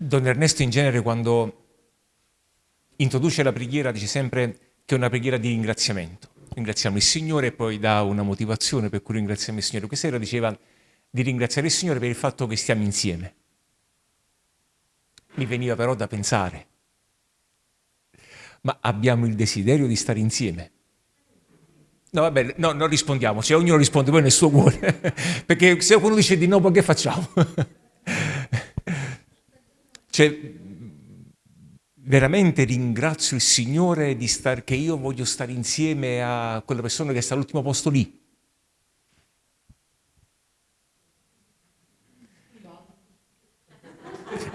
Don Ernesto in genere quando introduce la preghiera dice sempre che è una preghiera di ringraziamento. Ringraziamo il Signore e poi dà una motivazione per cui ringraziamo il Signore. Questa sera diceva di ringraziare il Signore per il fatto che stiamo insieme. Mi veniva però da pensare, ma abbiamo il desiderio di stare insieme? No, vabbè, no, non rispondiamo, cioè ognuno risponde poi nel suo cuore, perché se qualcuno dice di no, poi che facciamo? cioè, veramente ringrazio il Signore di star, che io voglio stare insieme a quella persona che sta all'ultimo posto lì.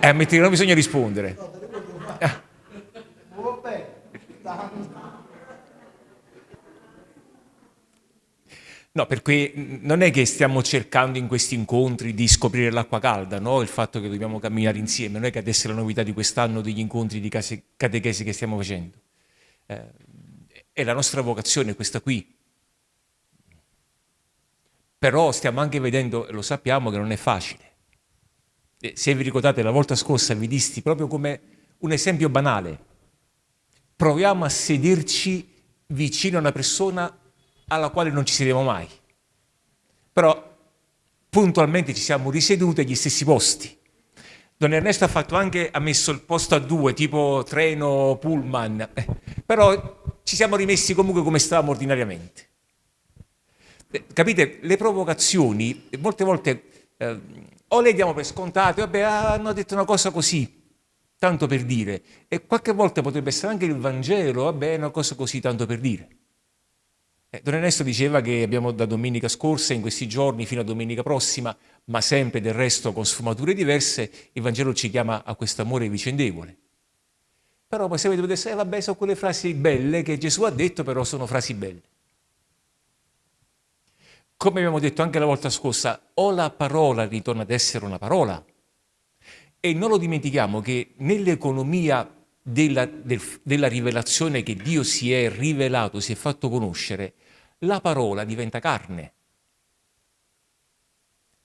Eh, a mettere non bisogna rispondere. No, perché non è che stiamo cercando in questi incontri di scoprire l'acqua calda, no? il fatto che dobbiamo camminare insieme, non è che adesso è la novità di quest'anno degli incontri di catechesi che stiamo facendo. Eh, è la nostra vocazione questa qui. Però stiamo anche vedendo, lo sappiamo, che non è facile. se vi ricordate, la volta scorsa vi disti proprio come un esempio banale. Proviamo a sederci vicino a una persona alla quale non ci sedevamo mai. Però puntualmente ci siamo riseduti agli stessi posti. Don Ernesto ha, fatto anche, ha messo il posto a due, tipo treno, pullman, eh, però ci siamo rimessi comunque come stavamo ordinariamente. Eh, capite? Le provocazioni, molte volte, eh, o le diamo per scontate, vabbè, hanno detto una cosa così, tanto per dire, e qualche volta potrebbe essere anche il Vangelo, vabbè, una cosa così, tanto per dire. Eh, Don Ernesto diceva che abbiamo da domenica scorsa, in questi giorni, fino a domenica prossima, ma sempre del resto con sfumature diverse, il Vangelo ci chiama a questo amore vicendevole. Però avete detto, eh vabbè, sono quelle frasi belle che Gesù ha detto, però sono frasi belle. Come abbiamo detto anche la volta scorsa, o la parola ritorna ad essere una parola, e non lo dimentichiamo che nell'economia della, del, della rivelazione che Dio si è rivelato, si è fatto conoscere, la parola diventa carne.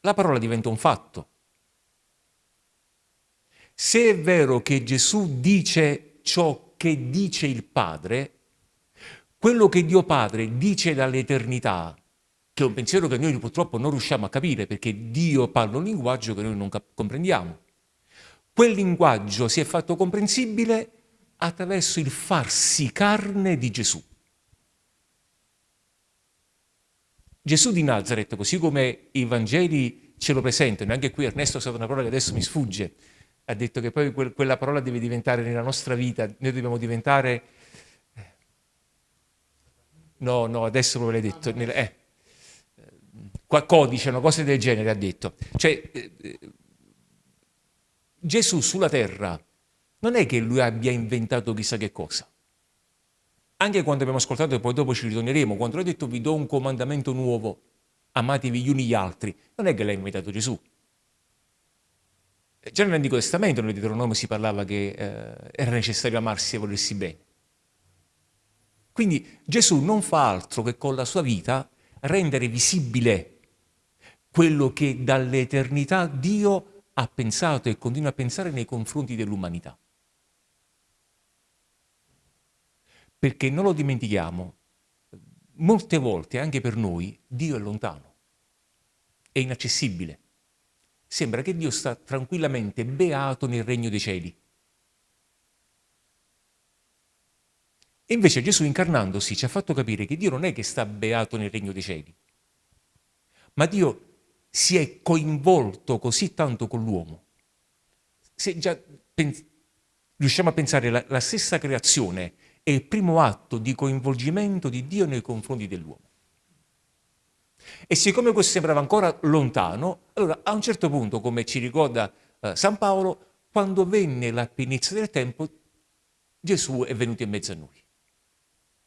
La parola diventa un fatto. Se è vero che Gesù dice ciò che dice il Padre, quello che Dio Padre dice dall'eternità, che è un pensiero che noi purtroppo non riusciamo a capire perché Dio parla un linguaggio che noi non comprendiamo. Quel linguaggio si è fatto comprensibile attraverso il farsi carne di Gesù. Gesù di Nazareth, così come i Vangeli ce lo presentano, anche qui Ernesto ha usato una parola che adesso mi sfugge, ha detto che poi quella parola deve diventare nella nostra vita, noi dobbiamo diventare... Eh, no, no, adesso lo l'hai detto. Eh, codice, una cosa del genere ha detto. Cioè, eh, Gesù sulla terra non è che lui abbia inventato chissà che cosa. Anche quando abbiamo ascoltato, e poi dopo ci ritorneremo, quando ha detto vi do un comandamento nuovo, amatevi gli uni gli altri, non è che l'ha inventato Gesù. Già nell'Antico Testamento, nel Deuteronomio, si parlava che eh, era necessario amarsi e volersi bene. Quindi Gesù non fa altro che con la sua vita rendere visibile quello che dall'eternità Dio ha pensato e continua a pensare nei confronti dell'umanità. Perché non lo dimentichiamo, molte volte anche per noi Dio è lontano, è inaccessibile. Sembra che Dio sta tranquillamente beato nel regno dei cieli. E invece Gesù incarnandosi ci ha fatto capire che Dio non è che sta beato nel regno dei cieli, ma Dio si è coinvolto così tanto con l'uomo. Se già riusciamo a pensare la, la stessa creazione è il primo atto di coinvolgimento di Dio nei confronti dell'uomo. E siccome questo sembrava ancora lontano, allora a un certo punto, come ci ricorda eh, San Paolo, quando venne la pienezza del tempo, Gesù è venuto in mezzo a noi.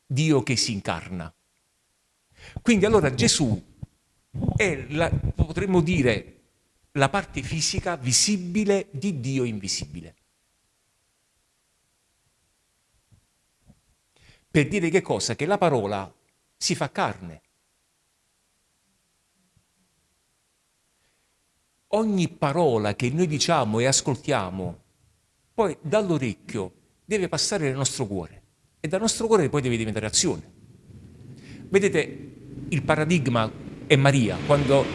Dio che si incarna. Quindi allora Gesù è, la, potremmo dire, la parte fisica visibile di Dio invisibile. Per dire che cosa? Che la parola si fa carne. Ogni parola che noi diciamo e ascoltiamo poi dall'orecchio deve passare nel nostro cuore e dal nostro cuore poi deve diventare azione. Vedete, il paradigma è Maria, quando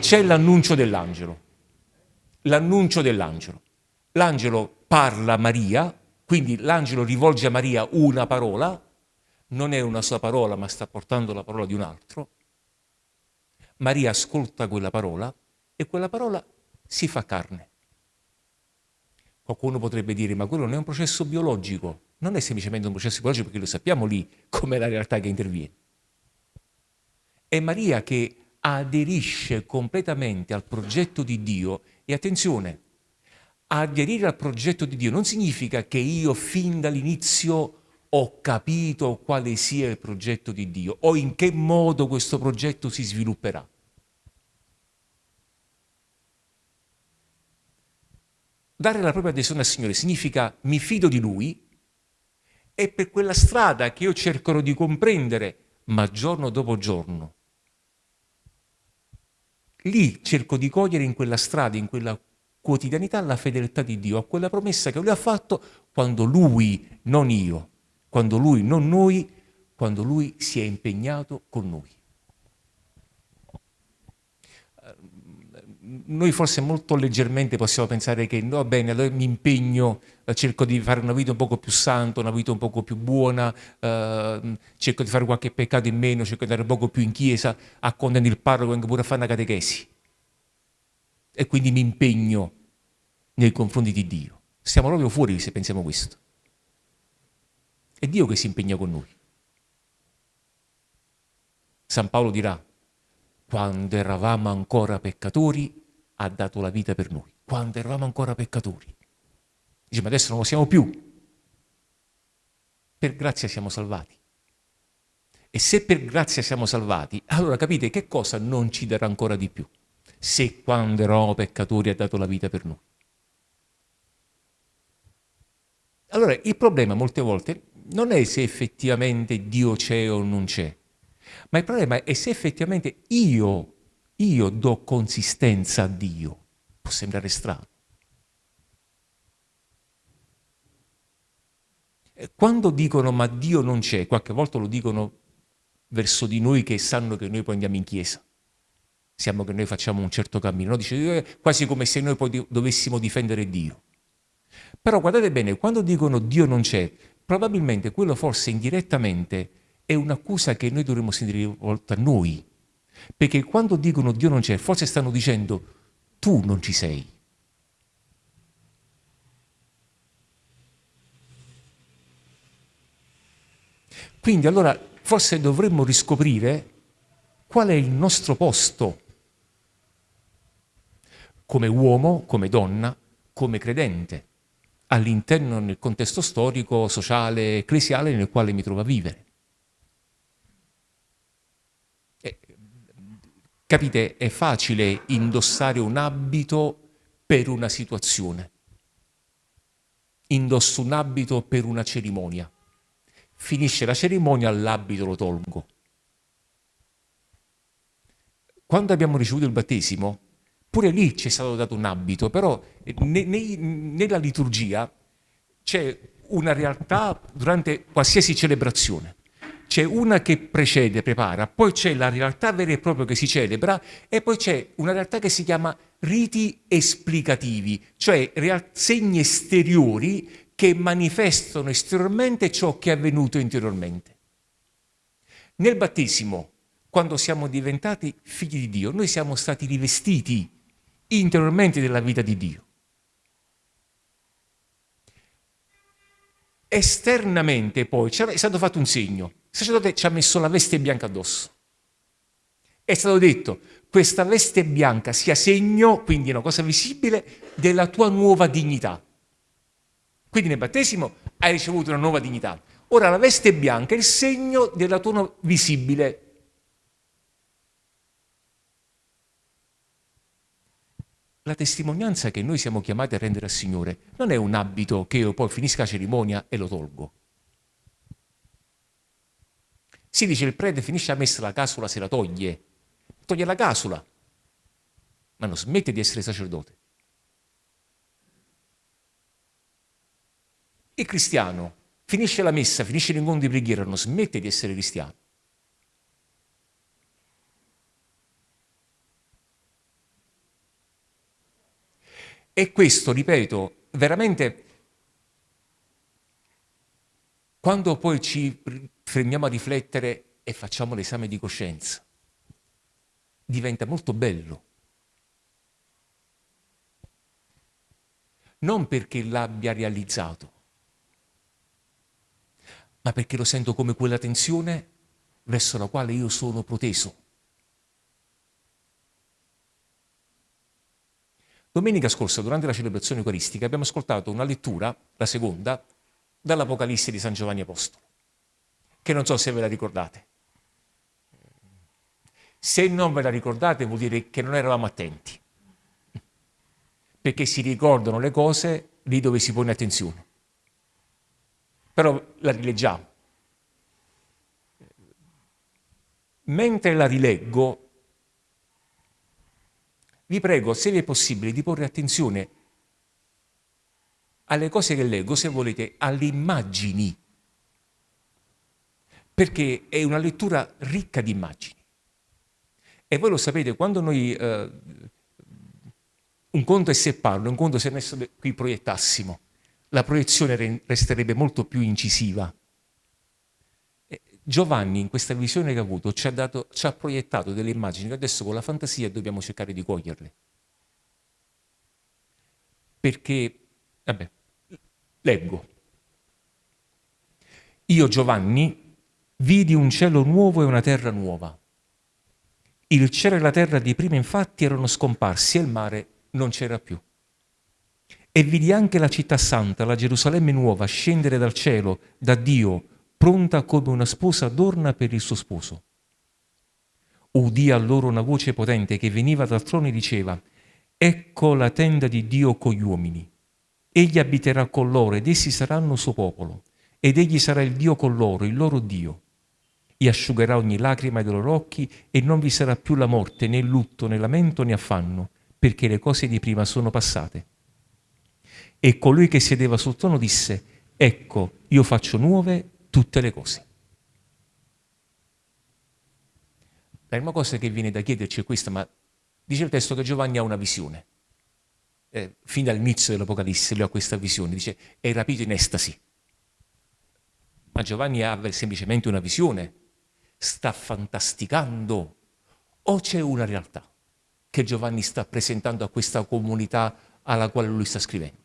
c'è l'annuncio dell'angelo. L'annuncio dell'angelo. L'angelo parla a Maria, quindi l'angelo rivolge a Maria una parola, non è una sua parola ma sta portando la parola di un altro. Maria ascolta quella parola e quella parola si fa carne. Qualcuno potrebbe dire, ma quello non è un processo biologico, non è semplicemente un processo biologico perché lo sappiamo lì com'è la realtà che interviene. È Maria che aderisce completamente al progetto di Dio e attenzione, aderire al progetto di Dio non significa che io fin dall'inizio ho capito quale sia il progetto di Dio o in che modo questo progetto si svilupperà. Dare la propria adesione al Signore significa mi fido di Lui e per quella strada che io cercherò di comprendere, ma giorno dopo giorno. Lì cerco di cogliere in quella strada, in quella quotidianità, la fedeltà di Dio, a quella promessa che Lui ha fatto quando Lui, non io, quando Lui, non noi, quando Lui si è impegnato con noi. noi forse molto leggermente possiamo pensare che no, bene, allora mi impegno, eh, cerco di fare una vita un poco più santa, una vita un poco più buona, eh, cerco di fare qualche peccato in meno, cerco di andare un poco più in chiesa, accontento il parroco anche pure a fare una catechesi. E quindi mi impegno nei confronti di Dio. Siamo proprio fuori se pensiamo questo. È Dio che si impegna con noi. San Paolo dirà, quando eravamo ancora peccatori, ha dato la vita per noi, quando eravamo ancora peccatori. Dice, ma adesso non lo siamo più. Per grazia siamo salvati. E se per grazia siamo salvati, allora capite che cosa non ci darà ancora di più? Se quando eravamo peccatori ha dato la vita per noi. Allora, il problema molte volte non è se effettivamente Dio c'è o non c'è, ma il problema è se effettivamente io io do consistenza a Dio. Può sembrare strano. Quando dicono ma Dio non c'è, qualche volta lo dicono verso di noi che sanno che noi poi andiamo in chiesa. Siamo che noi facciamo un certo cammino, no? Dice, eh, quasi come se noi poi dovessimo difendere Dio. Però guardate bene, quando dicono Dio non c'è, probabilmente quello forse indirettamente è un'accusa che noi dovremmo sentire rivolta a noi, perché quando dicono Dio non c'è, forse stanno dicendo tu non ci sei. Quindi allora forse dovremmo riscoprire qual è il nostro posto come uomo, come donna, come credente, all'interno del contesto storico, sociale, ecclesiale nel quale mi trovo a vivere. Capite, è facile indossare un abito per una situazione. Indosso un abito per una cerimonia. Finisce la cerimonia, l'abito lo tolgo. Quando abbiamo ricevuto il battesimo, pure lì ci è stato dato un abito, però ne, ne, nella liturgia c'è una realtà durante qualsiasi celebrazione c'è una che precede, prepara, poi c'è la realtà vera e propria che si celebra e poi c'è una realtà che si chiama riti esplicativi, cioè segni esteriori che manifestano esteriormente ciò che è avvenuto interiormente. Nel battesimo, quando siamo diventati figli di Dio, noi siamo stati rivestiti interiormente della vita di Dio. Esternamente poi è stato fatto un segno, il sacerdote ci ha messo la veste bianca addosso. È stato detto, questa veste bianca sia segno, quindi una cosa visibile, della tua nuova dignità. Quindi nel battesimo hai ricevuto una nuova dignità. Ora la veste bianca è il segno della tua visibile La testimonianza che noi siamo chiamati a rendere al Signore non è un abito che io poi finisca la cerimonia e lo tolgo. Si dice il prete finisce la messa, la casula se la toglie. Toglie la casula, ma non smette di essere sacerdote. Il cristiano finisce la messa, finisce l'incontro di preghiera, non smette di essere cristiano. E questo, ripeto, veramente, quando poi ci fermiamo a riflettere e facciamo l'esame di coscienza, diventa molto bello. Non perché l'abbia realizzato, ma perché lo sento come quella tensione verso la quale io sono proteso. Domenica scorsa, durante la celebrazione eucaristica, abbiamo ascoltato una lettura, la seconda, dall'Apocalisse di San Giovanni Apostolo, che non so se ve la ricordate. Se non ve la ricordate vuol dire che non eravamo attenti, perché si ricordano le cose lì dove si pone attenzione. Però la rileggiamo. Mentre la rileggo, vi prego, se vi è possibile, di porre attenzione alle cose che leggo, se volete, alle immagini, perché è una lettura ricca di immagini. E voi lo sapete, quando noi... Eh, un conto è se parlo, un conto se adesso qui proiettassimo, la proiezione resterebbe molto più incisiva. Giovanni, in questa visione che ha avuto, ci ha, dato, ci ha proiettato delle immagini che adesso con la fantasia dobbiamo cercare di coglierle. Perché, vabbè, leggo. Io, Giovanni, vidi un cielo nuovo e una terra nuova. Il cielo e la terra di prima infatti erano scomparsi e il mare non c'era più. E vidi anche la città santa, la Gerusalemme nuova, scendere dal cielo, da Dio, pronta come una sposa adorna per il suo sposo. Udì allora una voce potente che veniva dal trono e diceva, Ecco la tenda di Dio con gli uomini. Egli abiterà con loro ed essi saranno suo popolo, ed egli sarà il Dio con loro, il loro Dio. E asciugherà ogni lacrima dei loro occhi e non vi sarà più la morte, né lutto, né lamento, né affanno, perché le cose di prima sono passate. E colui che sedeva sul trono disse, Ecco, io faccio nuove tutte le cose. La prima cosa che viene da chiederci è questa, ma dice il testo che Giovanni ha una visione. Eh, fin dall'inizio dell'Apocalisse lui ha questa visione, dice è rapito in estasi. Ma Giovanni ha semplicemente una visione, sta fantasticando o c'è una realtà che Giovanni sta presentando a questa comunità alla quale lui sta scrivendo?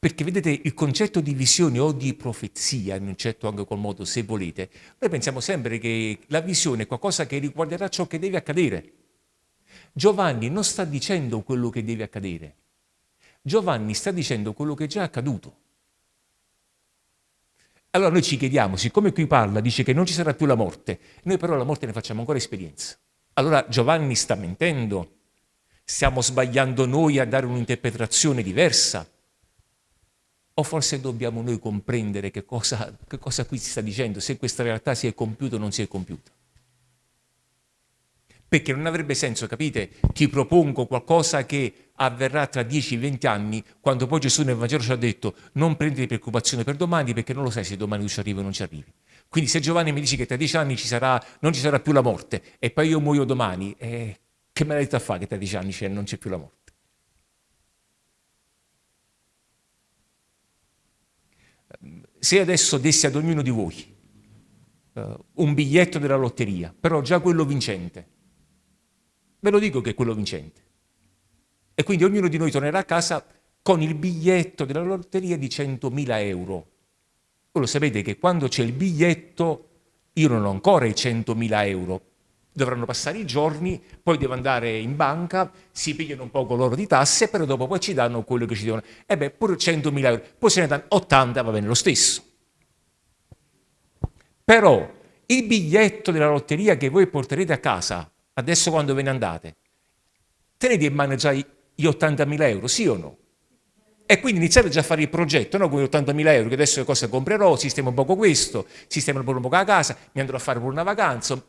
Perché vedete, il concetto di visione o di profezia, in un certo anche qual modo, se volete, noi pensiamo sempre che la visione è qualcosa che riguarderà ciò che deve accadere. Giovanni non sta dicendo quello che deve accadere. Giovanni sta dicendo quello che è già accaduto. Allora noi ci chiediamo, siccome qui parla, dice che non ci sarà più la morte, noi però la morte ne facciamo ancora esperienza. Allora Giovanni sta mentendo? Stiamo sbagliando noi a dare un'interpretazione diversa? O forse dobbiamo noi comprendere che cosa, che cosa qui si sta dicendo, se questa realtà si è compiuta o non si è compiuta. Perché non avrebbe senso, capite? Ti propongo qualcosa che avverrà tra 10-20 anni, quando poi Gesù nel Vangelo ci ha detto non prendere preoccupazione per domani perché non lo sai se domani ci arrivi o non ci arrivi. Quindi se Giovanni mi dice che tra 10 anni ci sarà, non ci sarà più la morte e poi io muoio domani, eh, che me l'ha detto a fare che tra 10 anni non c'è più la morte? Se adesso dessi ad ognuno di voi uh, un biglietto della lotteria, però già quello vincente, ve lo dico che è quello vincente. E quindi ognuno di noi tornerà a casa con il biglietto della lotteria di 100.000 euro. Voi lo sapete che quando c'è il biglietto io non ho ancora i 100.000 euro, dovranno passare i giorni, poi devo andare in banca, si pigliano un poco loro di tasse, però dopo poi ci danno quello che ci devono. E beh, pure 100.000 euro, poi se ne danno 80, va bene lo stesso. Però il biglietto della lotteria che voi porterete a casa, adesso quando ve ne andate, tenete in mano già gli 80.000 euro, sì o no? E quindi iniziate già a fare il progetto, no? con gli 80.000 euro, che adesso cosa comprerò, sistemo un poco questo, sistemo un po' la casa, mi andrò a fare pure una vacanza,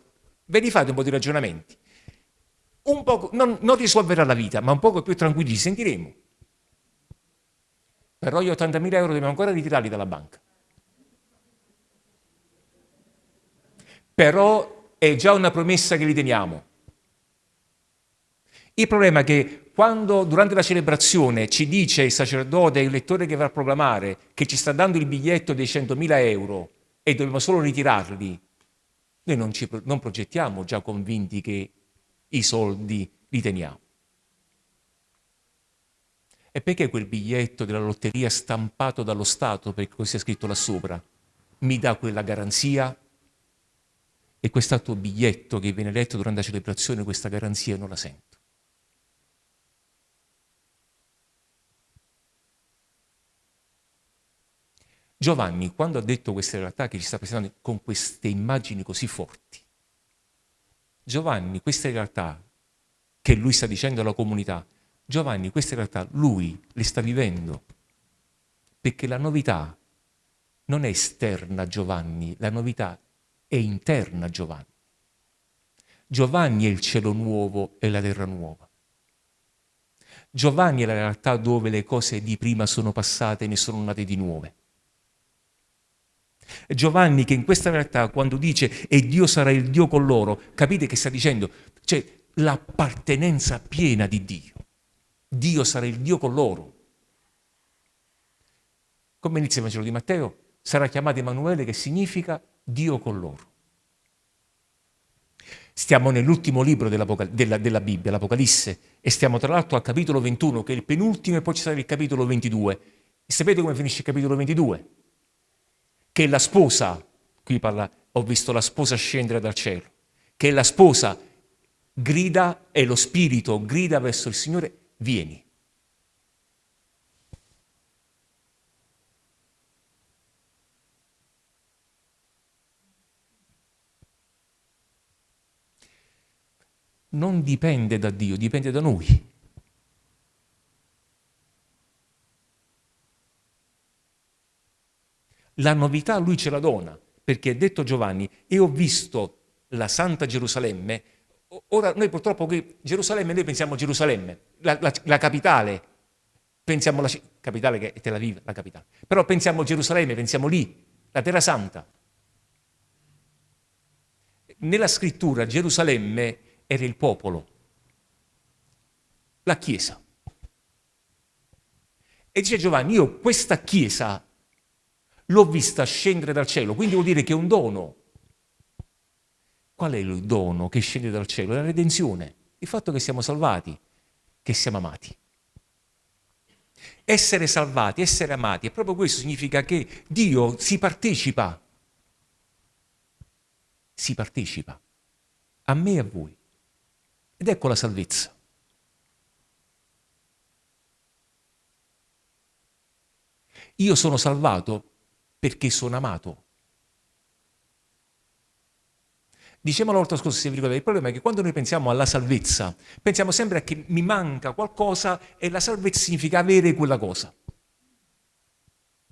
ve li fate un po' di ragionamenti. Un poco, non, non risolverà la vita, ma un poco più tranquilli sentiremo. però gli 80.000 euro dobbiamo ancora ritirarli dalla banca. Però è già una promessa che li teniamo. Il problema è che quando durante la celebrazione ci dice il sacerdote, il lettore che va a proclamare, che ci sta dando il biglietto dei 100.000 euro e dobbiamo solo ritirarli, noi non, ci, non progettiamo già convinti che i soldi li teniamo. E perché quel biglietto della lotteria stampato dallo Stato, perché così è scritto là sopra, mi dà quella garanzia? E quest'altro biglietto che viene letto durante la celebrazione, questa garanzia non la sento. Giovanni, quando ha detto queste realtà che ci sta presentando con queste immagini così forti, Giovanni, queste realtà che lui sta dicendo alla comunità, Giovanni queste realtà lui le sta vivendo, perché la novità non è esterna a Giovanni, la novità è interna a Giovanni. Giovanni è il cielo nuovo e la terra nuova. Giovanni è la realtà dove le cose di prima sono passate e ne sono nate di nuove. Giovanni che in questa realtà quando dice e Dio sarà il Dio con loro, capite che sta dicendo? Cioè l'appartenenza piena di Dio. Dio sarà il Dio con loro. Come inizia il Vangelo di Matteo? Sarà chiamato Emanuele che significa Dio con loro. Stiamo nell'ultimo libro della, della, Bibbia, l'Apocalisse, e stiamo tra l'altro al capitolo 21, che è il penultimo, e poi ci sarà il capitolo 22. E sapete come finisce il capitolo 22? Che la sposa, qui parla, ho visto la sposa scendere dal cielo, che la sposa grida e lo spirito grida verso il Signore vieni. Non dipende da Dio, dipende da noi. La novità lui ce la dona, perché è detto Giovanni, e ho visto la Santa Gerusalemme Ora noi purtroppo Gerusalemme, noi pensiamo a Gerusalemme, la, la, la capitale, pensiamo alla capitale che è Tel Aviv, la capitale, però pensiamo a Gerusalemme, pensiamo lì, la Terra Santa. Nella scrittura Gerusalemme era il popolo, la Chiesa. E dice Giovanni, io questa Chiesa l'ho vista scendere dal cielo, quindi vuol dire che è un dono, Qual è il dono che scende dal cielo? La redenzione, il fatto che siamo salvati, che siamo amati. Essere salvati, essere amati, e proprio questo significa che Dio si partecipa, si partecipa a me e a voi. Ed ecco la salvezza. Io sono salvato perché sono amato. Dicevamo la volta scorsa, se vi ricordate, il problema è che quando noi pensiamo alla salvezza, pensiamo sempre a che mi manca qualcosa e la salvezza significa avere quella cosa.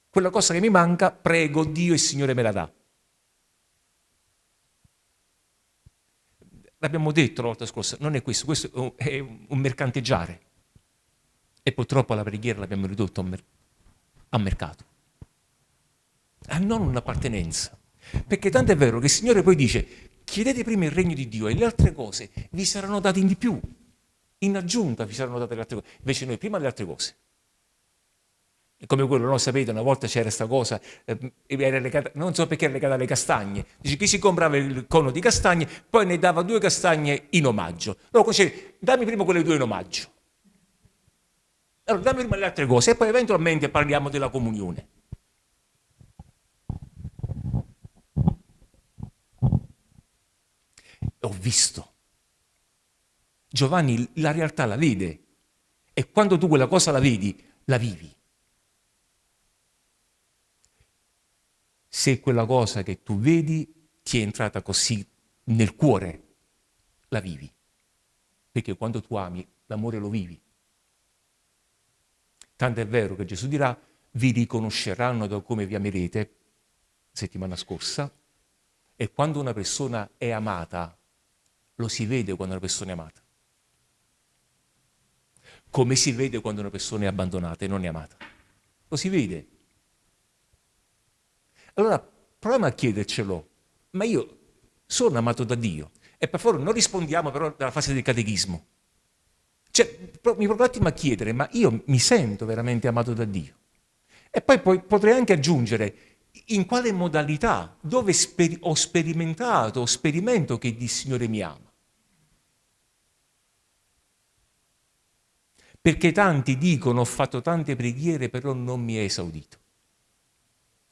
Quella cosa che mi manca, prego Dio e Signore me la dà. L'abbiamo detto la volta scorsa, non è questo, questo è un mercanteggiare. E purtroppo la preghiera l'abbiamo ridotto a, mer a mercato. A non un'appartenenza. Perché tanto è vero che il Signore poi dice, chiedete prima il regno di Dio e le altre cose vi saranno date in di più. In aggiunta vi saranno date le altre cose. Invece noi prima le altre cose. Come quello, no? Sapete, una volta c'era questa cosa, eh, legata, non so perché era legata alle castagne. Dice chi si comprava il cono di castagne, poi ne dava due castagne in omaggio. Allora dice, dammi prima quelle due in omaggio. Allora dammi prima le altre cose e poi eventualmente parliamo della comunione. Ho visto. Giovanni la realtà la vede e quando tu quella cosa la vedi, la vivi. Se quella cosa che tu vedi ti è entrata così nel cuore, la vivi. Perché quando tu ami, l'amore lo vivi. Tanto è vero che Gesù dirà, vi riconosceranno da come vi amerete, settimana scorsa, e quando una persona è amata, lo si vede quando una persona è amata. Come si vede quando una persona è abbandonata e non è amata. lo si vede. Allora proviamo a chiedercelo, ma io sono amato da Dio? E per favore non rispondiamo però dalla fase del catechismo. Cioè, mi provo un attimo a chiedere, ma io mi sento veramente amato da Dio? E poi, poi potrei anche aggiungere, in quale modalità, dove sper ho sperimentato, ho sperimento che il Signore mi ama. Perché tanti dicono ho fatto tante preghiere però non mi è esaudito.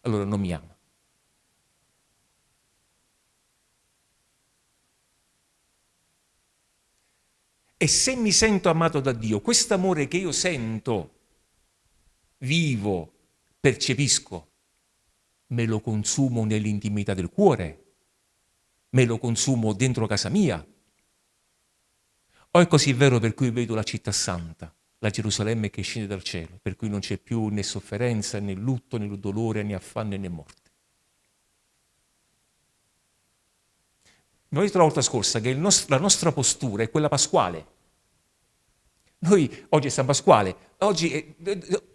Allora non mi ama. E se mi sento amato da Dio, questo amore che io sento, vivo, percepisco, me lo consumo nell'intimità del cuore, me lo consumo dentro casa mia. O è così vero per cui vedo la città santa, la Gerusalemme che scende dal cielo, per cui non c'è più né sofferenza, né lutto, né dolore, né affanno, né morte. Abbiamo detto la volta scorsa che nostro, la nostra postura è quella pasquale. Noi, oggi è San Pasquale, oggi è,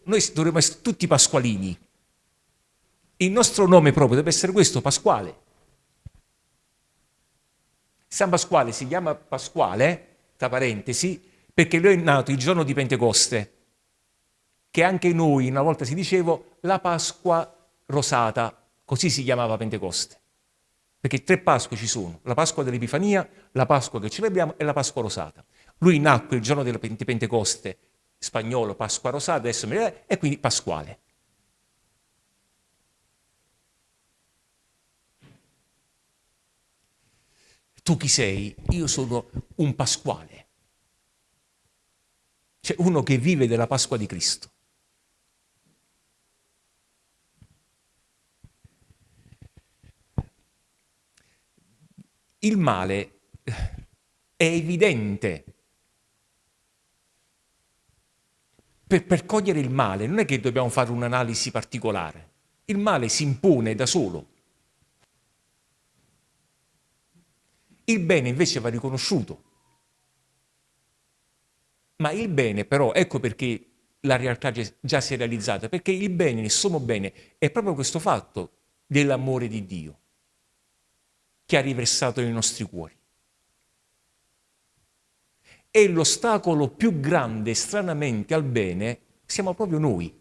noi dovremmo essere tutti pasqualini. Il nostro nome proprio deve essere questo, Pasquale. San Pasquale si chiama Pasquale, tra parentesi, perché lui è nato il giorno di Pentecoste, che anche noi una volta si diceva la Pasqua rosata, così si chiamava Pentecoste. Perché tre Pasque ci sono, la Pasqua dell'Epifania, la Pasqua che celebriamo e la Pasqua rosata. Lui nacque il giorno della Pentecoste, spagnolo, Pasqua rosata, adesso e quindi Pasquale. Tu chi sei? Io sono un Pasquale. C'è uno che vive della Pasqua di Cristo. Il male è evidente. Per, per cogliere il male non è che dobbiamo fare un'analisi particolare. Il male si impone da solo. Il bene invece va riconosciuto. Ma il bene però, ecco perché la realtà già si è realizzata, perché il bene, il sommo bene, è proprio questo fatto dell'amore di Dio che ha riversato nei nostri cuori. E l'ostacolo più grande, stranamente, al bene siamo proprio noi,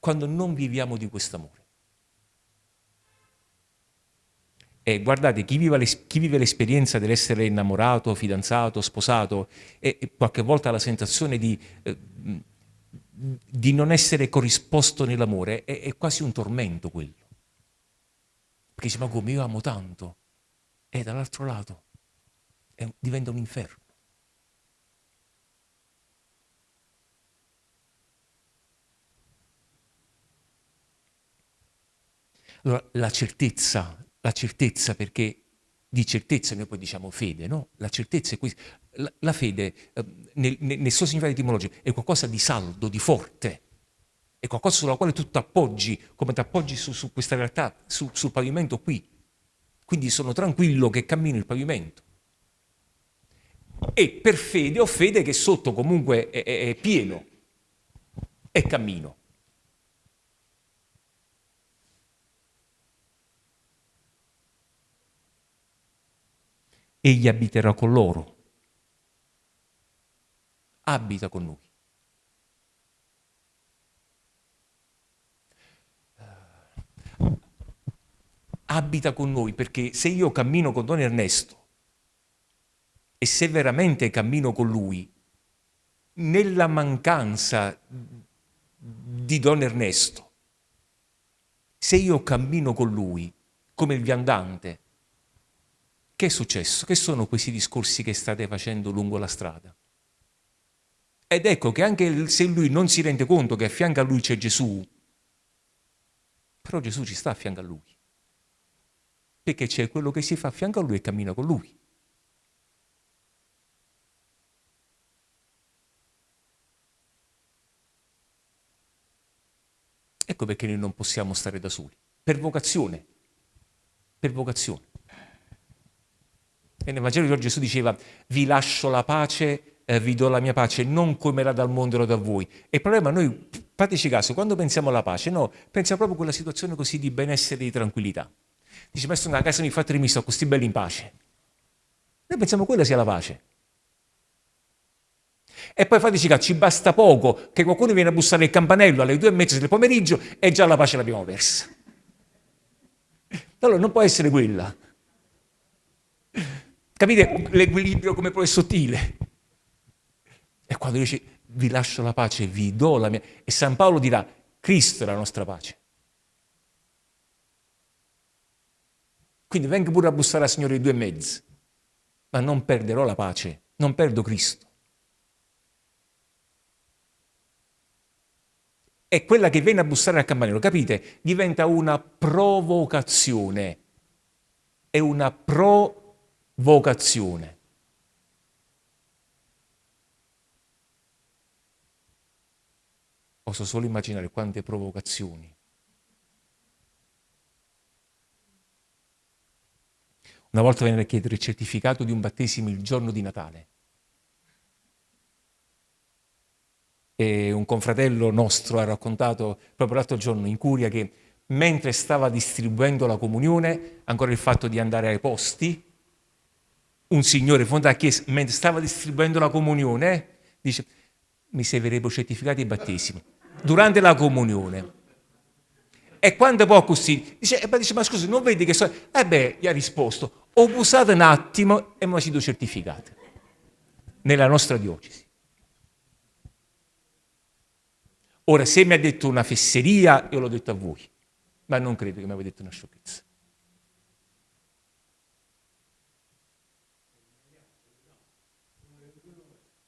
quando non viviamo di questo amore. E guardate, chi vive l'esperienza dell'essere innamorato, fidanzato, sposato, e, qualche volta la sensazione di, eh, di non essere corrisposto nell'amore, è, è, quasi un tormento quello. Perché dice, ma come io amo tanto? E dall'altro lato è, diventa un inferno. Allora, la certezza la certezza perché di certezza noi poi diciamo fede, no? La certezza è questa. La, la fede eh, nel, nel, suo significato etimologico è qualcosa di saldo, di forte, è qualcosa sulla quale tu ti appoggi, come ti appoggi su, su questa realtà, su, sul pavimento qui. Quindi sono tranquillo che cammino il pavimento. E per fede ho fede che sotto comunque è, è, è pieno e cammino. Egli abiterà con loro. Abita con noi. Abita con noi perché se io cammino con Don Ernesto e se veramente cammino con lui, nella mancanza di Don Ernesto, se io cammino con lui come il viandante, che è successo? Che sono questi discorsi che state facendo lungo la strada? Ed ecco che anche se lui non si rende conto che a fianco a lui c'è Gesù, però Gesù ci sta a fianco a lui. Perché c'è quello che si fa a fianco a lui e cammina con lui. Ecco perché noi non possiamo stare da soli. Per vocazione. Per vocazione. E nel Vangelo di oggi Gesù diceva, vi lascio la pace, eh, vi do la mia pace, non come la dal mondo la da voi. E il problema noi fateci caso, quando pensiamo alla pace, no, pensiamo proprio a quella situazione così di benessere e di tranquillità. Dice, ma sono a casa mi fa mi sto così belli in pace. Noi pensiamo che quella sia la pace. E poi fateci caso, ci basta poco che qualcuno viene a bussare il campanello alle due e mezza del pomeriggio e già la pace l'abbiamo persa. Allora non può essere quella. Capite l'equilibrio come poi è sottile? E quando dice vi lascio la pace, vi do la mia... E San Paolo dirà, Cristo è la nostra pace. Quindi venga pure a bussare al Signore di due mezzi, ma non perderò la pace, non perdo Cristo. E quella che viene a bussare al campanello, capite? Diventa una provocazione. È una provocazione. Posso solo immaginare quante provocazioni. Una volta venne a chiedere il certificato di un battesimo il giorno di Natale. E un confratello nostro ha raccontato proprio l'altro giorno in curia che mentre stava distribuendo la comunione, ancora il fatto di andare ai posti, un signore fonda a chiesa, mentre stava distribuendo la comunione, dice, mi servirebbero certificati di battesimo durante la comunione. E quando poi così, dice, eh, dice ma scusi, non vedi che so... Eh beh, gli ha risposto, ho usato un attimo e mi sido certificato nella nostra diocesi. Ora, se mi ha detto una fesseria, io l'ho detto a voi, ma non credo che mi abbia detto una sciocchezza.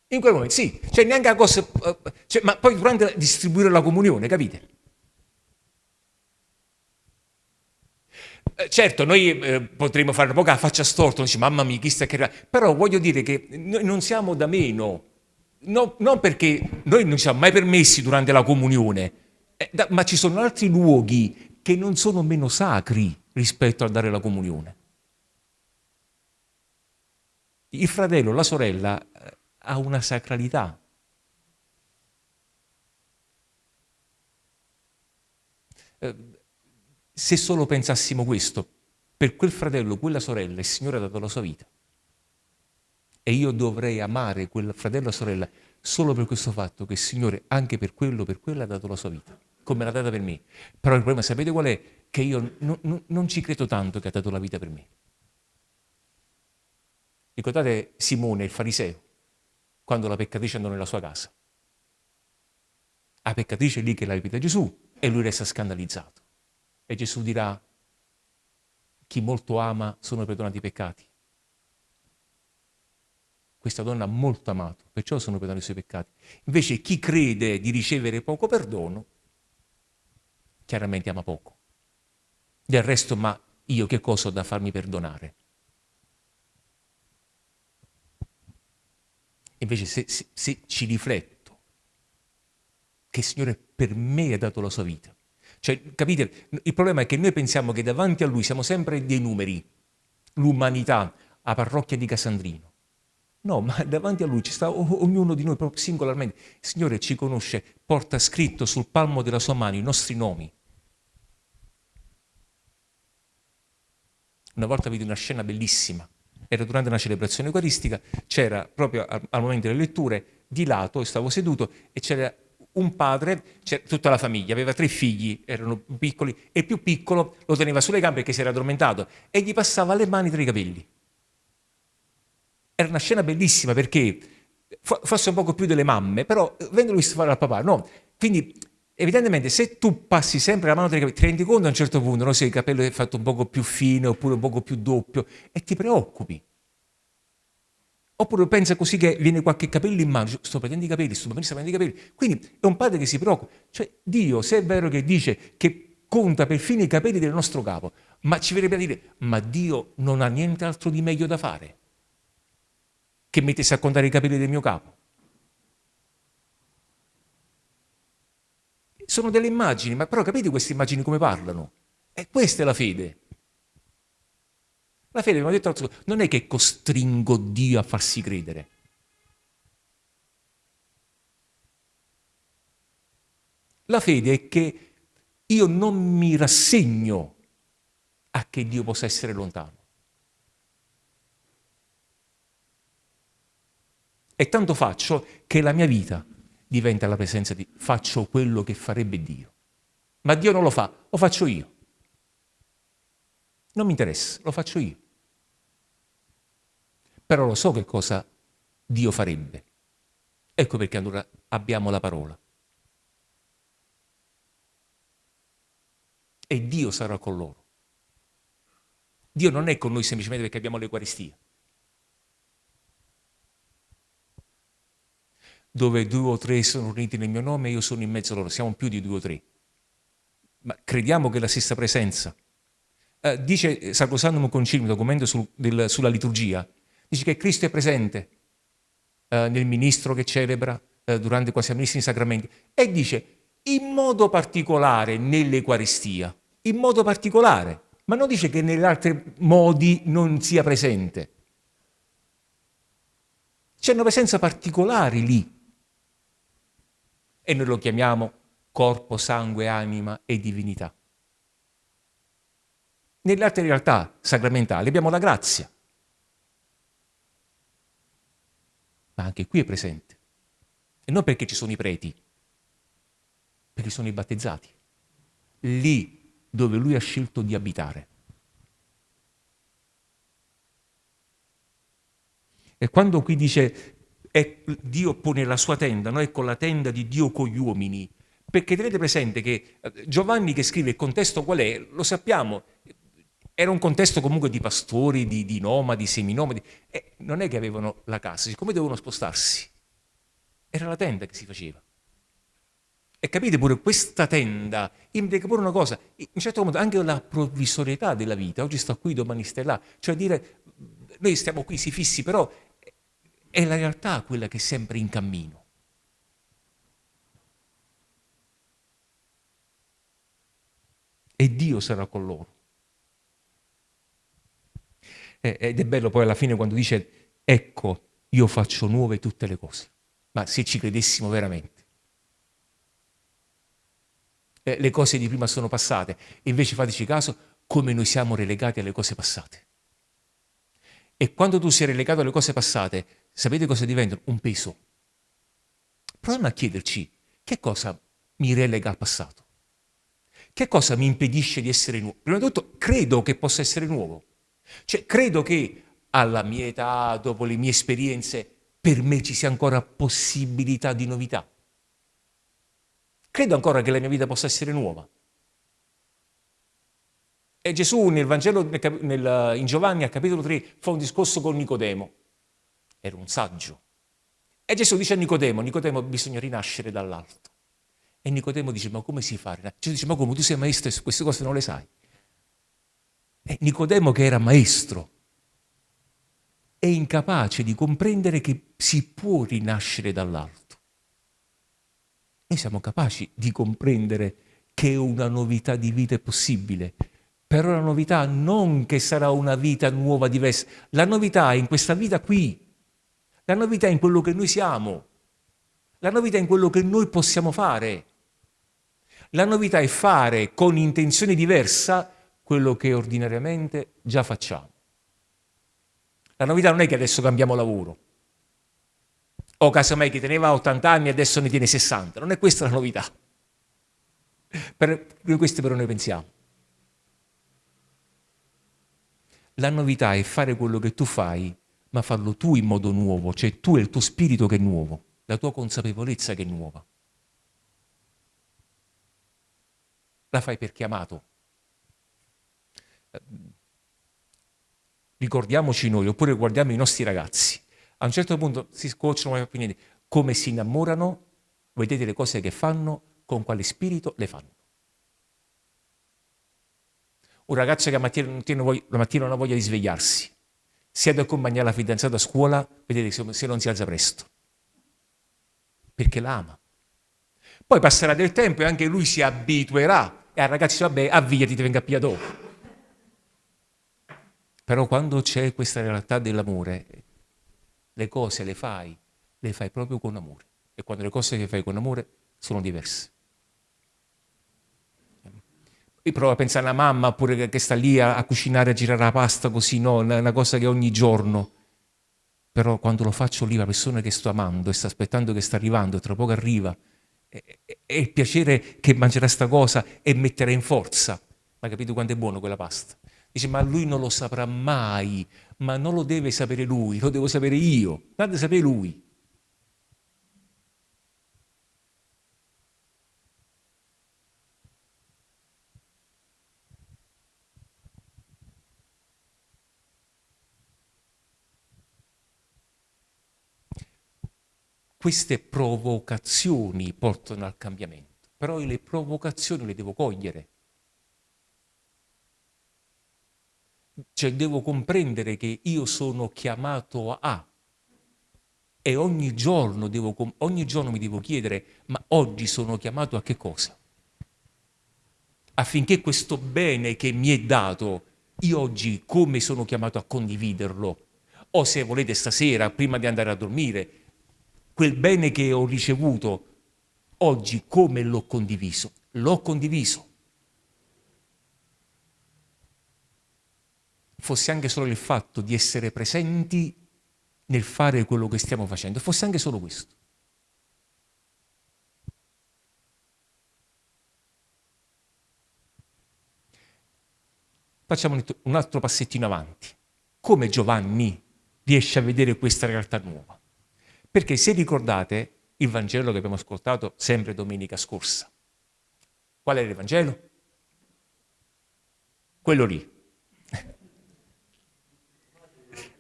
In quel momento, sì, cioè neanche la cosa, eh, cioè, ma poi durante distribuire la comunione, capite? Eh, certo, noi eh, potremmo fare un po' la faccia storta, dice, mamma mia, chi sta che... Però voglio dire che noi non siamo da meno, no, non perché noi non ci siamo mai permessi durante la comunione, eh, da, ma ci sono altri luoghi che non sono meno sacri rispetto a dare la comunione. Il fratello, la sorella eh, ha una sacralità. Eh, se solo pensassimo questo, per quel fratello, quella sorella, il Signore ha dato la sua vita. E io dovrei amare quel fratello o sorella solo per questo fatto che il Signore, anche per quello, per quella, ha dato la sua vita, come l'ha data per me. Però il problema, sapete qual è? Che io non, non ci credo tanto che ha dato la vita per me. Ricordate Simone, il fariseo? Quando la peccatrice andò nella sua casa. La peccatrice è lì che la ripete Gesù e lui resta scandalizzato. E Gesù dirà, chi molto ama sono perdonati i peccati. Questa donna ha molto amato, perciò sono perdonati i suoi peccati. Invece chi crede di ricevere poco perdono, chiaramente ama poco. Del resto, ma io che cosa ho da farmi perdonare? Invece se, se, se ci rifletto che il Signore per me ha dato la sua vita, cioè, capite, il problema è che noi pensiamo che davanti a Lui siamo sempre dei numeri, l'umanità, la parrocchia di Casandrino. No, ma davanti a Lui ci sta ognuno di noi proprio singolarmente. Il Signore ci conosce, porta scritto sul palmo della sua mano i nostri nomi. Una volta vidi una scena bellissima era durante una celebrazione eucaristica, c'era proprio al, al, momento delle letture, di lato, stavo seduto, e c'era un padre, tutta la famiglia, aveva tre figli, erano piccoli, e il più piccolo lo teneva sulle gambe perché si era addormentato, e gli passava le mani tra i capelli. Era una scena bellissima perché, forse un poco più delle mamme, però vengono visto fare al papà, no? Quindi evidentemente se tu passi sempre la mano tra i capelli, ti rendi conto a un certo punto no? se il capello è fatto un poco più fine oppure un poco più doppio e ti preoccupi. Oppure pensa così che viene qualche capello in mano, sto prendendo i capelli, sto prendendo i capelli. Quindi è un padre che si preoccupa. Cioè Dio, se è vero che dice che conta perfino i capelli del nostro capo, ma ci verrebbe a dire, ma Dio non ha niente altro di meglio da fare che mettersi a contare i capelli del mio capo. Sono delle immagini, ma però capite queste immagini come parlano? E questa è la fede. La fede, come ho detto, non è che costringo Dio a farsi credere. La fede è che io non mi rassegno a che Dio possa essere lontano. E tanto faccio che la mia vita diventa la presenza di faccio quello che farebbe Dio. Ma Dio non lo fa, lo faccio io. Non mi interessa, lo faccio io. Però lo so che cosa Dio farebbe. Ecco perché allora abbiamo la parola. E Dio sarà con loro. Dio non è con noi semplicemente perché abbiamo l'Eucaristia. Dove due o tre sono uniti nel mio nome, io sono in mezzo a loro. Siamo più di due o tre. Ma crediamo che la stessa presenza. Eh, dice Sacrosantum Concilio, documento sul, del, sulla liturgia, dice che Cristo è presente eh, nel ministro che celebra eh, durante quasi amministri sacramenti e dice in modo particolare nell'Eucaristia, in modo particolare, ma non dice che negli altri modi non sia presente. C'è una presenza particolare lì. E noi lo chiamiamo corpo, sangue, anima e divinità. Nelle altre realtà sacramentali abbiamo la grazia, ma anche qui è presente. E non perché ci sono i preti, perché sono i battezzati. Lì dove lui ha scelto di abitare. E quando qui dice è, Dio pone la sua tenda, no? ecco la tenda di Dio con gli uomini, perché tenete presente che eh, Giovanni che scrive il contesto qual è, lo sappiamo, era un contesto comunque di pastori, di, di nomadi, seminomadi, e non è che avevano la casa, siccome dovevano spostarsi, era la tenda che si faceva. E capite pure, questa tenda implica pure una cosa, in certo modo anche la provvisorietà della vita, oggi sto qui, domani stai là, cioè dire, noi stiamo qui, si fissi, però è la realtà quella che è sempre in cammino. E Dio sarà con loro. Ed è bello poi alla fine quando dice, ecco, io faccio nuove tutte le cose. Ma se ci credessimo veramente. Eh, le cose di prima sono passate. Invece fateci caso come noi siamo relegati alle cose passate. E quando tu sei relegato alle cose passate, sapete cosa diventano? Un peso. Proviamo a chiederci che cosa mi relega al passato. Che cosa mi impedisce di essere nuovo? Prima di tutto, credo che possa essere nuovo. Cioè, credo che alla mia età, dopo le mie esperienze, per me ci sia ancora possibilità di novità. Credo ancora che la mia vita possa essere nuova. E Gesù nel Vangelo, nel, in Giovanni, al capitolo 3, fa un discorso con Nicodemo. Era un saggio. E Gesù dice a Nicodemo, Nicodemo bisogna rinascere dall'alto. E Nicodemo dice, ma come si fa? Gesù dice, ma come tu sei maestro e queste cose non le sai? E Nicodemo che era maestro è incapace di comprendere che si può rinascere dall'alto. Noi siamo capaci di comprendere che una novità di vita è possibile, però la novità non che sarà una vita nuova, diversa, la novità è in questa vita qui, la novità è in quello che noi siamo, la novità è in quello che noi possiamo fare. La novità è fare con intenzione diversa quello che ordinariamente già facciamo. La novità non è che adesso cambiamo lavoro, o casomai chi teneva 80 anni adesso ne tiene 60, non è questa la novità. Per, questo però noi pensiamo. La novità è fare quello che tu fai, ma farlo tu in modo nuovo, cioè tu è il tuo spirito che è nuovo, la tua consapevolezza che è nuova. La fai perché amato, ricordiamoci noi, oppure guardiamo i nostri ragazzi. A un certo punto si scocciano come si innamorano, vedete le cose che fanno, con quale spirito le fanno. Un ragazzo che la mattina, la mattina non ha voglia di svegliarsi, si ha da accompagnare la fidanzata a scuola, vedete se non si alza presto, perché la ama. Poi passerà del tempo e anche lui si abituerà e al ragazzo vabbè, avviati, ti venga a pia dopo. Però quando c'è questa realtà dell'amore, le cose le fai, le fai proprio con amore. E quando le cose le fai con amore sono diverse. Prova a pensare alla mamma pure che sta lì a, a cucinare, a girare la pasta così, no, è una cosa che ogni giorno. Però quando lo faccio lì, la persona che sto amando e sta aspettando che sta arrivando, tra poco arriva, e, e il piacere che mangerà sta cosa e metterà in forza. Ma capito quanto è buono quella pasta? Dice, ma lui non lo saprà mai, ma non lo deve sapere lui, lo devo sapere io, deve sapere lui. Queste provocazioni portano al cambiamento, però le provocazioni le devo cogliere. Cioè devo comprendere che io sono chiamato a e ogni giorno, devo, ogni giorno mi devo chiedere ma oggi sono chiamato a che cosa? Affinché questo bene che mi è dato, io oggi come sono chiamato a condividerlo? O se volete stasera, prima di andare a dormire, quel bene che ho ricevuto, oggi come l'ho condiviso? L'ho condiviso. Fosse anche solo il fatto di essere presenti nel fare quello che stiamo facendo, fosse anche solo questo. Facciamo un altro passettino avanti. Come Giovanni riesce a vedere questa realtà nuova? Perché se ricordate il Vangelo che abbiamo ascoltato sempre domenica scorsa, qual era il Vangelo? Quello lì.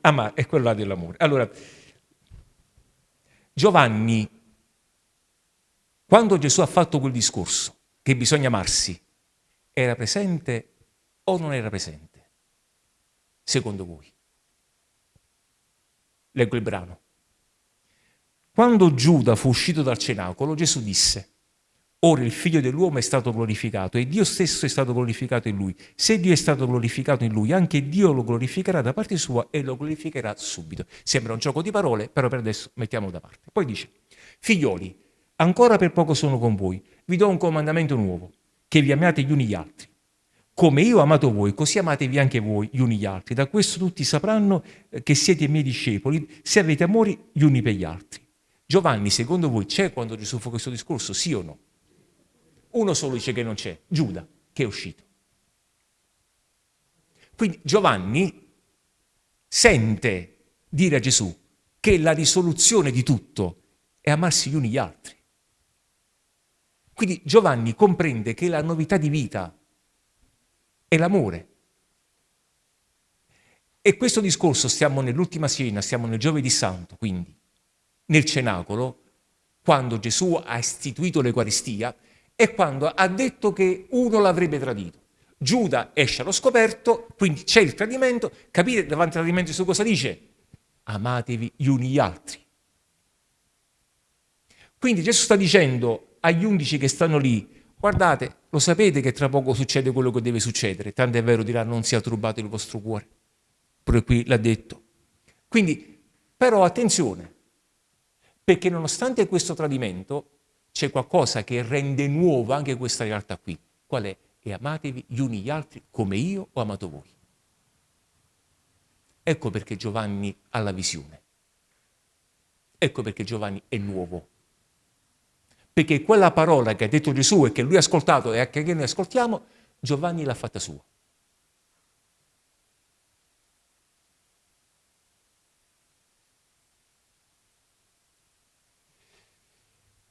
ah, ma è quello là dell'amore. Allora, Giovanni, quando Gesù ha fatto quel discorso, che bisogna amarsi, era presente o non era presente? Secondo voi? Leggo il brano. Quando Giuda fu uscito dal cenacolo, Gesù disse, Ora il figlio dell'uomo è stato glorificato e Dio stesso è stato glorificato in lui. Se Dio è stato glorificato in lui, anche Dio lo glorificherà da parte sua e lo glorificherà subito. Sembra un gioco di parole, però per adesso mettiamolo da parte. Poi dice, figlioli, ancora per poco sono con voi, vi do un comandamento nuovo, che vi amiate gli uni gli altri. Come io ho amato voi, così amatevi anche voi gli uni gli altri. Da questo tutti sapranno eh, che siete miei discepoli, se avete amore gli uni per gli altri. Giovanni, secondo voi, c'è quando Gesù fa questo discorso? Sì o no? Uno solo dice che non c'è, Giuda, che è uscito. Quindi Giovanni sente dire a Gesù che la risoluzione di tutto è amarsi gli uni gli altri. Quindi Giovanni comprende che la novità di vita è l'amore. E questo discorso stiamo nell'ultima cena, siamo nel giovedì santo, quindi nel cenacolo, quando Gesù ha istituito l'Eucaristia, e quando ha detto che uno l'avrebbe tradito. Giuda esce allo scoperto, quindi c'è il tradimento. Capite davanti al tradimento Gesù cosa dice? Amatevi gli uni gli altri. Quindi Gesù sta dicendo agli undici che stanno lì, guardate, lo sapete che tra poco succede quello che deve succedere, tanto è vero dirà non sia turbato il vostro cuore. Pure qui l'ha detto. Quindi, però attenzione, perché nonostante questo tradimento c'è qualcosa che rende nuova anche questa realtà qui. Qual è? E amatevi gli uni gli altri come io ho amato voi. Ecco perché Giovanni ha la visione. Ecco perché Giovanni è nuovo. Perché quella parola che ha detto Gesù e che lui ha ascoltato e che noi ascoltiamo, Giovanni l'ha fatta sua.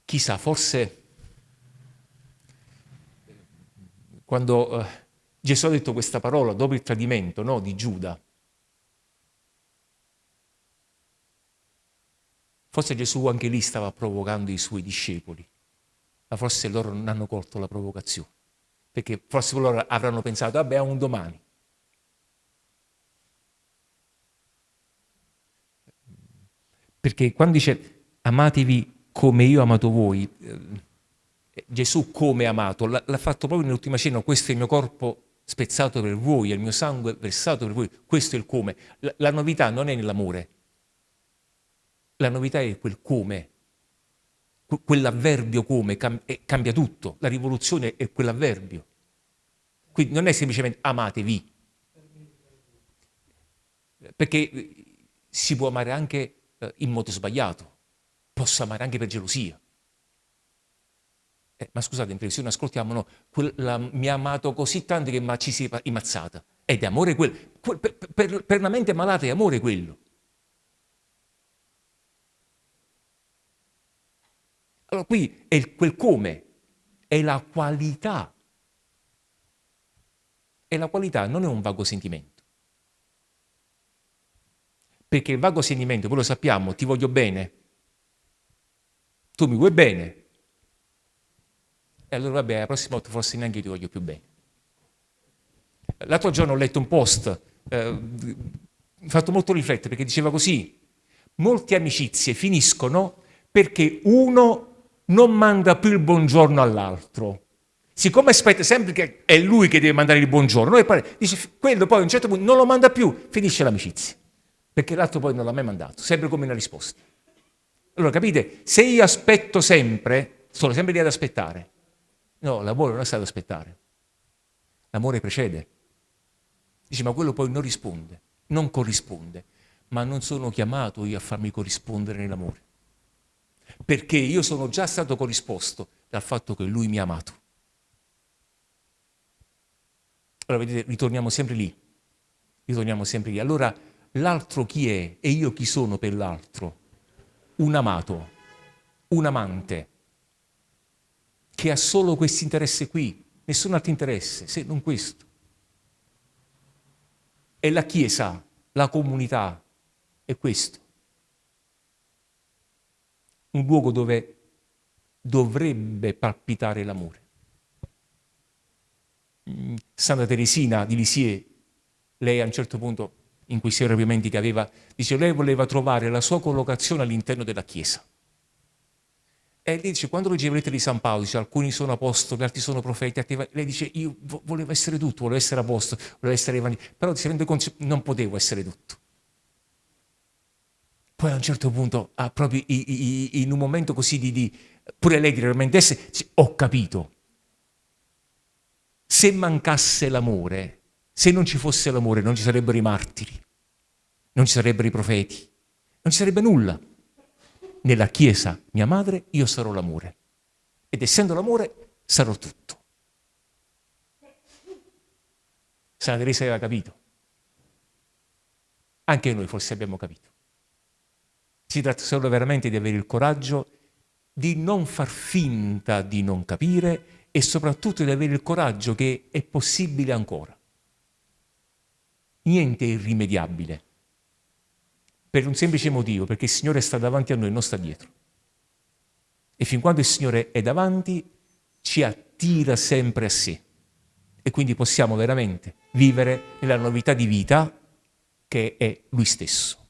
Chissà, forse quando eh, Gesù ha detto questa parola dopo il tradimento no, di Giuda, forse Gesù anche lì stava provocando i suoi discepoli, ma forse loro non hanno colto la provocazione, perché forse loro avranno pensato, vabbè, a un domani. Perché quando dice amatevi come io ho amato voi. Eh, Gesù come ha amato, l'ha fatto proprio nell'ultima cena, questo è il mio corpo spezzato per voi, il mio sangue versato per voi, questo è il come. La, la novità non è nell'amore, la novità è quel come, quell'avverbio come cambia tutto, la rivoluzione è quell'avverbio. Quindi non è semplicemente amatevi, perché si può amare anche eh, in modo sbagliato, posso amare anche per gelosia. Eh, ma scusate, in televisione ascoltiamo, no, quella, mi ha amato così tanto che ma ci si è immazzata. Ed è amore quello. Per, per, per una mente malata è amore quello. Allora qui è il, quel come, è la qualità. E la qualità non è un vago sentimento. Perché il vago sentimento, voi lo sappiamo, ti voglio bene, tu mi vuoi bene, e allora vabbè, la prossima volta forse neanche io ti voglio più bene. L'altro giorno ho letto un post, eh, mi ha fatto molto riflettere perché diceva così, molte amicizie finiscono perché uno non manda più il buongiorno all'altro. Siccome aspetta sempre che è lui che deve mandare il buongiorno, poi dice, quello poi a un certo punto non lo manda più, finisce l'amicizia. Perché l'altro poi non l'ha mai mandato, sempre come una risposta. Allora capite, se io aspetto sempre, sono sempre lì ad aspettare, No, l'amore non è stato aspettare. L'amore precede. Dice, ma quello poi non risponde, non corrisponde. Ma non sono chiamato io a farmi corrispondere nell'amore. Perché io sono già stato corrisposto dal fatto che lui mi ha amato. Allora, vedete, ritorniamo sempre lì. Ritorniamo sempre lì. Allora, l'altro chi è e io chi sono per l'altro? Un amato, un amante che ha solo questo interesse qui, nessun altro interesse, se non questo. E la Chiesa, la comunità, è questo. Un luogo dove dovrebbe palpitare l'amore. Mm, Santa Teresina di Lisieux, lei a un certo punto, in questi arrabbiamenti che aveva, dice lei voleva trovare la sua collocazione all'interno della Chiesa. E lei dice, quando legge le lettere di San Paolo, dice, alcuni sono apostoli, altri sono profeti, altri... lei dice, io volevo essere tutto, volevo essere apostolo, volevo essere evangelista, però si rende conto, non potevo essere tutto. Poi a un certo punto, ah, proprio in un momento così di, di pure lei di ho capito. Se mancasse l'amore, se non ci fosse l'amore, non ci sarebbero i martiri, non ci sarebbero i profeti, non ci sarebbe nulla nella Chiesa mia madre, io sarò l'amore. Ed essendo l'amore, sarò tutto. Santa Teresa aveva capito. Anche noi forse abbiamo capito. Si tratta solo veramente di avere il coraggio di non far finta di non capire e soprattutto di avere il coraggio che è possibile ancora. Niente è irrimediabile per un semplice motivo, perché il Signore sta davanti a noi, non sta dietro. E fin quando il Signore è davanti, ci attira sempre a sé. E quindi possiamo veramente vivere nella novità di vita che è Lui stesso.